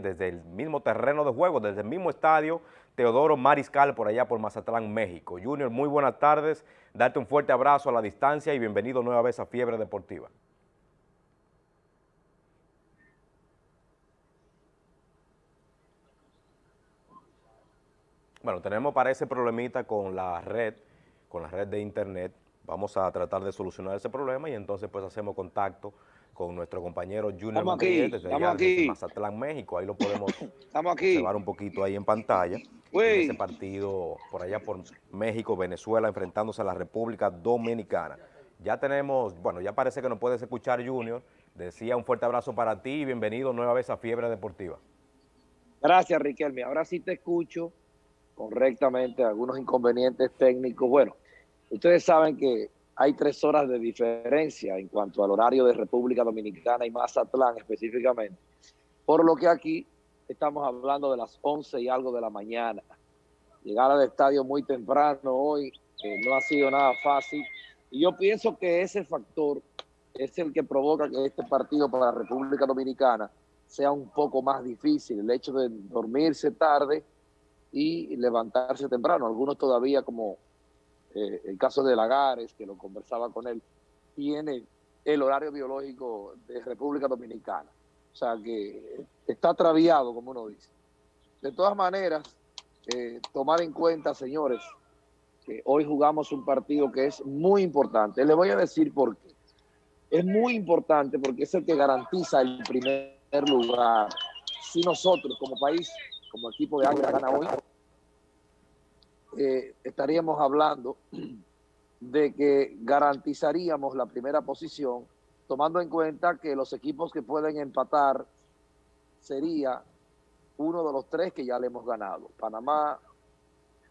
Desde el mismo terreno de juego, desde el mismo estadio Teodoro Mariscal por allá por Mazatlán, México. Junior, muy buenas tardes, darte un fuerte abrazo a la distancia y bienvenido nueva vez a Fiebre Deportiva. Bueno, tenemos para ese problemita con la red, con la red de internet. Vamos a tratar de solucionar ese problema y entonces pues hacemos contacto con nuestro compañero Junior Martínez desde, allá, desde Mazatlán, México. Ahí lo podemos observar un poquito ahí en pantalla. ese partido por allá por México, Venezuela, enfrentándose a la República Dominicana. Ya tenemos, bueno, ya parece que nos puedes escuchar, Junior. Decía un fuerte abrazo para ti y bienvenido nueva vez a Fiebre Deportiva. Gracias, Riquelme. Ahora sí te escucho correctamente, algunos inconvenientes técnicos. Bueno, ustedes saben que hay tres horas de diferencia en cuanto al horario de República Dominicana y Mazatlán específicamente, por lo que aquí estamos hablando de las 11 y algo de la mañana. Llegar al estadio muy temprano hoy eh, no ha sido nada fácil y yo pienso que ese factor es el que provoca que este partido para la República Dominicana sea un poco más difícil, el hecho de dormirse tarde y levantarse temprano. Algunos todavía, como eh, el caso de Lagares, que lo conversaba con él, tiene el horario biológico de República Dominicana. O sea que está traviado, como uno dice. De todas maneras, eh, tomar en cuenta, señores, que hoy jugamos un partido que es muy importante. Les voy a decir por qué. Es muy importante porque es el que garantiza el primer lugar. Si nosotros como país como equipo de Águila gana hoy, eh, estaríamos hablando de que garantizaríamos la primera posición, tomando en cuenta que los equipos que pueden empatar sería uno de los tres que ya le hemos ganado, Panamá,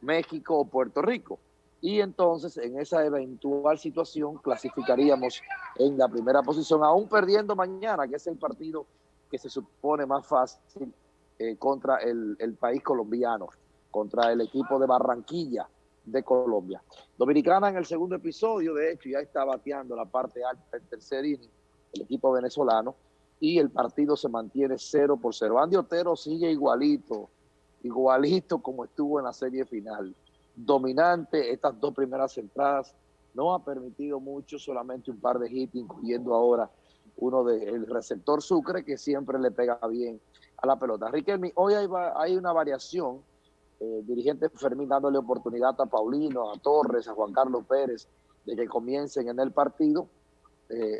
México o Puerto Rico. Y entonces en esa eventual situación clasificaríamos en la primera posición, aún perdiendo mañana, que es el partido que se supone más fácil eh, contra el, país colombiano, contra el equipo de Barranquilla de Colombia. Dominicana en el segundo episodio, de hecho, ya está bateando la parte alta del tercer inning, el equipo venezolano, y el partido se mantiene 0 por 0. Andy Otero sigue igualito, igualito como estuvo en la serie final. Dominante, estas dos primeras entradas no ha permitido mucho, solamente un par de hits, incluyendo ahora uno del receptor Sucre, que siempre le pega bien a la pelota. Riquelme, hoy hay, una variación, eh, dirigente Fermín dándole oportunidad a Paulino, a Torres, a Juan Carlos Pérez, de que comiencen en el partido. Eh,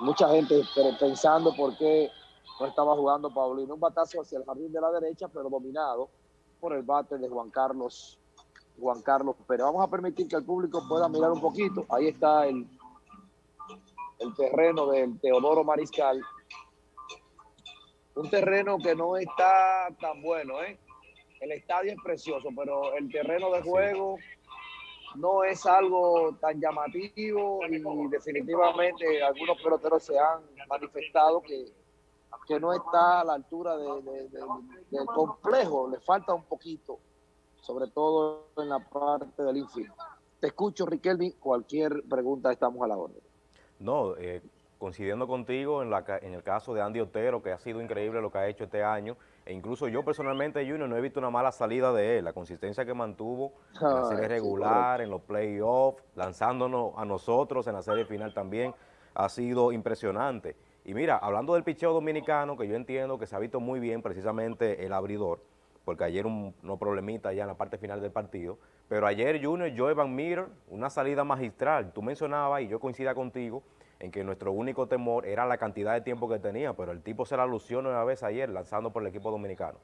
mucha gente pensando por qué no estaba jugando Paulino. Un batazo hacia el jardín de la derecha, pero dominado por el bate de Juan Carlos Juan Carlos Pérez. Vamos a permitir que el público pueda mirar un poquito. Ahí está el, el terreno del Teodoro Mariscal un terreno que no está tan bueno, ¿eh? El estadio es precioso, pero el terreno de juego no es algo tan llamativo y definitivamente algunos peloteros se han manifestado que, que no está a la altura del complejo, le falta un poquito, sobre todo en la parte del infiel. Te escucho, Riquelme, cualquier pregunta estamos a la orden. No, eh, coincidiendo contigo en, la, en el caso de Andy Otero, que ha sido increíble lo que ha hecho este año, e incluso yo personalmente, Junior, no he visto una mala salida de él, la consistencia que mantuvo en la serie regular, en los playoffs, lanzándonos a nosotros en la serie final también, ha sido impresionante. Y mira, hablando del picheo dominicano, que yo entiendo que se ha visto muy bien precisamente el abridor, porque ayer un no problemita ya en la parte final del partido, pero ayer Junior, Joe Van Meter, una salida magistral, tú mencionabas y yo coincida contigo, en que nuestro único temor era la cantidad de tiempo que tenía, pero el tipo se la lució una vez ayer lanzando por el equipo dominicano.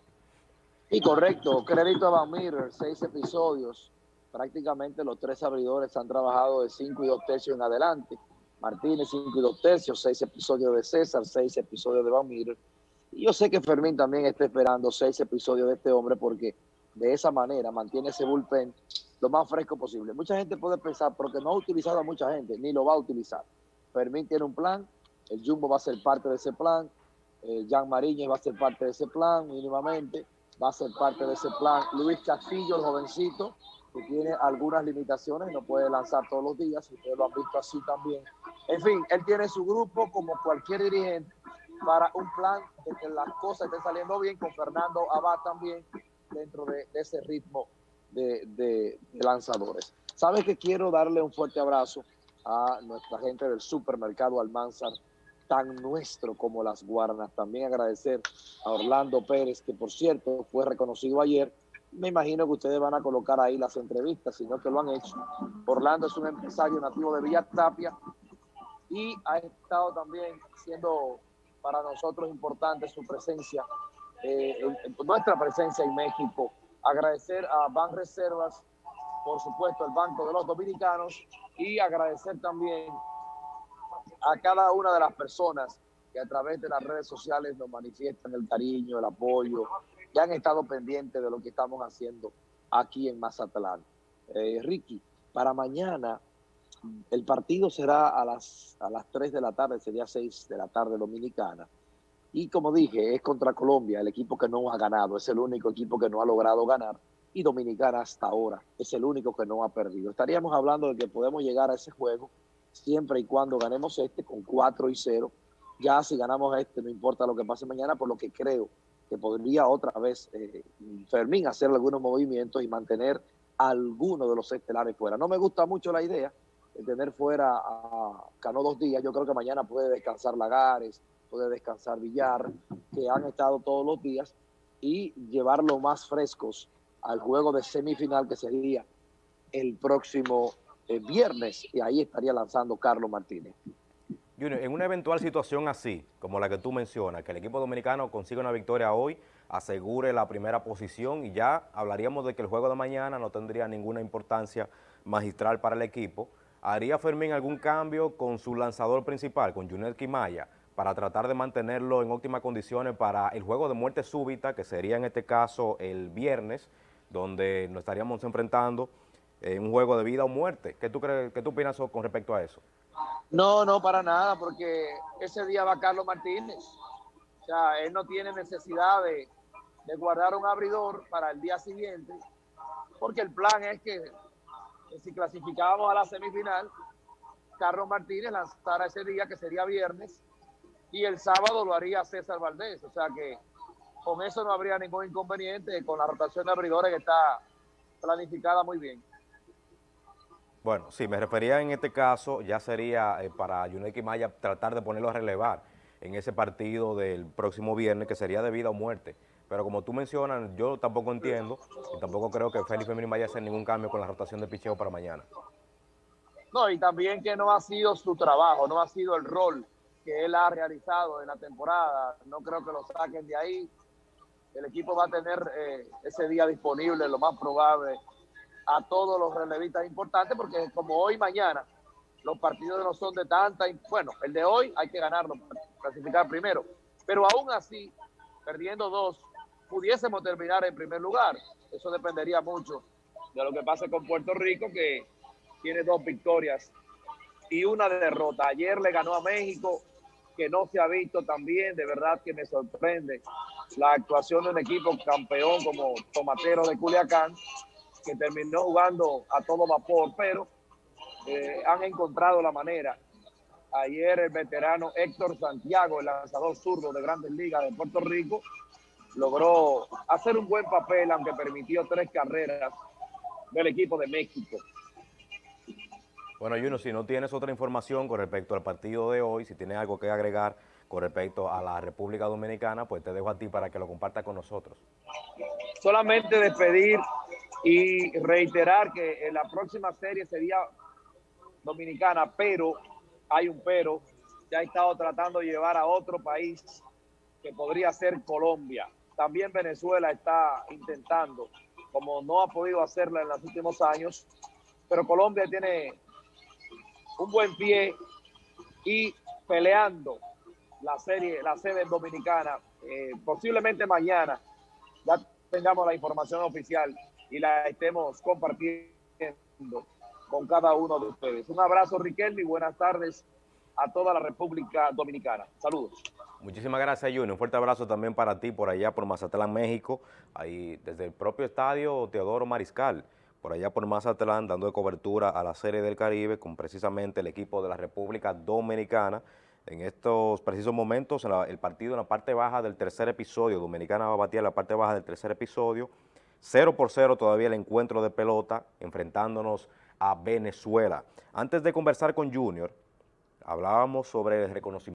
Y correcto, crédito a Van Meter, seis episodios, prácticamente los tres abridores han trabajado de cinco y dos tercios en adelante. Martínez, cinco y dos tercios, seis episodios de César, seis episodios de Van Meter. Yo sé que Fermín también está esperando seis episodios de este hombre porque de esa manera mantiene ese bullpen lo más fresco posible. Mucha gente puede pensar, porque no ha utilizado a mucha gente, ni lo va a utilizar. Fermín tiene un plan, el Jumbo va a ser parte de ese plan, eh, Jan Mariñez va a ser parte de ese plan mínimamente, va a ser parte de ese plan. Luis Castillo, el jovencito, que tiene algunas limitaciones, no puede lanzar todos los días, ustedes lo han visto así también. En fin, él tiene su grupo como cualquier dirigente para un plan de que las cosas estén saliendo bien con Fernando Abad también dentro de, ese ritmo de, lanzadores. Sabes que quiero darle un fuerte abrazo a nuestra gente del supermercado Almanzar, tan nuestro como las guarnas. También agradecer a Orlando Pérez, que por cierto fue reconocido ayer. Me imagino que ustedes van a colocar ahí las entrevistas, sino que lo han hecho. Orlando es un empresario nativo de Villa Tapia y ha estado también siendo para nosotros importante su presencia, eh, nuestra presencia en México. Agradecer a Ban Reservas, por supuesto, el Banco de los Dominicanos, y agradecer también a cada una de las personas que a través de las redes sociales nos manifiestan el cariño, el apoyo, que han estado pendientes de lo que estamos haciendo aquí en Mazatlán. Eh, Ricky, para mañana el partido será a las, a las 3 de la tarde, sería 6 de la tarde dominicana. Y como dije, es contra Colombia, el equipo que no ha ganado, es el único equipo que no ha logrado ganar. Y Dominicana hasta ahora es el único que no ha perdido. Estaríamos hablando de que podemos llegar a ese juego siempre y cuando ganemos este con 4 y 0. Ya si ganamos este, no importa lo que pase mañana, por lo que creo que podría otra vez eh, Fermín hacer algunos movimientos y mantener alguno de los estelares fuera. No me gusta mucho la idea, tener fuera a Cano dos días, yo creo que mañana puede descansar Lagares, puede descansar Villar, que han estado todos los días, y llevarlo más frescos al juego de semifinal que sería el próximo eh, viernes, y ahí estaría lanzando Carlos Martínez. Junior, en una eventual situación así, como la que tú mencionas, que el equipo dominicano consiga una victoria hoy, asegure la primera posición y ya hablaríamos de que el juego de mañana no tendría ninguna importancia magistral para el equipo, ¿Haría Fermín algún cambio con su lanzador principal, con Junel Quimaya, para tratar de mantenerlo en óptimas condiciones para el juego de muerte súbita, que sería en este caso el viernes, donde nos estaríamos enfrentando en un juego de vida o muerte? ¿Qué tú, crees, qué tú opinas con respecto a eso? No, no, para nada, porque ese día va Carlos Martínez. O sea, él no tiene necesidad de guardar un abridor para el día siguiente, porque el plan es que si clasificábamos a la semifinal, Carlos Martínez lanzara ese día, que sería viernes, y el sábado lo haría César Valdés. O sea que con eso no habría ningún inconveniente, con la rotación de abridores que está planificada muy bien. Bueno, sí, me refería en este caso, ya sería eh, para Yuneki Maya tratar de ponerlo a relevar en ese partido del próximo viernes, que sería de vida o muerte. Pero como tú mencionas, yo tampoco entiendo y tampoco creo que Félix Femini vaya a hacer ningún cambio con la rotación de picheo para mañana. No, y también que no ha sido su trabajo, no ha sido el rol que él ha realizado en la temporada. No creo que lo saquen de ahí. El equipo va a tener eh, ese día disponible, lo más probable, a todos los relevistas importantes, porque como hoy mañana, los partidos no son de tanta... Bueno, el de hoy hay que ganarlo, clasificar primero. Pero aún así, perdiendo dos, pudiésemos terminar en primer lugar. Eso dependería mucho de lo que pase con Puerto Rico, que tiene dos victorias y una derrota. Ayer le ganó a México, que no se ha visto también, de verdad que me sorprende la actuación de un equipo campeón como Tomatero de Culiacán, que terminó jugando a todo vapor, pero eh, han encontrado la manera. Ayer el veterano Héctor Santiago, el lanzador zurdo de Grandes Ligas de Puerto Rico, logró hacer un buen papel, aunque permitió tres carreras del equipo de México. Bueno, Juno, si no tienes otra información con respecto al partido de hoy, si tienes algo que agregar con respecto a la República Dominicana, pues te dejo a ti para que lo compartas con nosotros. Solamente despedir y reiterar que en la próxima serie sería dominicana, pero hay un pero, ya ha estado tratando de llevar a otro país que podría ser Colombia. También Venezuela está intentando, como no ha podido hacerla en los últimos años, pero Colombia tiene un buen pie y peleando la serie, la sede dominicana. Eh, posiblemente mañana ya tengamos la información oficial y la estemos compartiendo con cada uno de ustedes. Un abrazo, Riquelme, y buenas tardes a toda la República Dominicana. Saludos. Muchísimas gracias, Junior. Un fuerte abrazo también para ti por allá, por Mazatlán, México, ahí desde el propio estadio Teodoro Mariscal, por allá por Mazatlán, dando cobertura a la Serie del Caribe con precisamente el equipo de la República Dominicana, En estos precisos momentos, el partido en la parte baja del tercer episodio, Dominicana va a batir en la parte baja del tercer episodio, 0 por 0 todavía el encuentro de pelota, enfrentándonos a Venezuela. Antes de conversar con Junior, hablábamos sobre el reconocimiento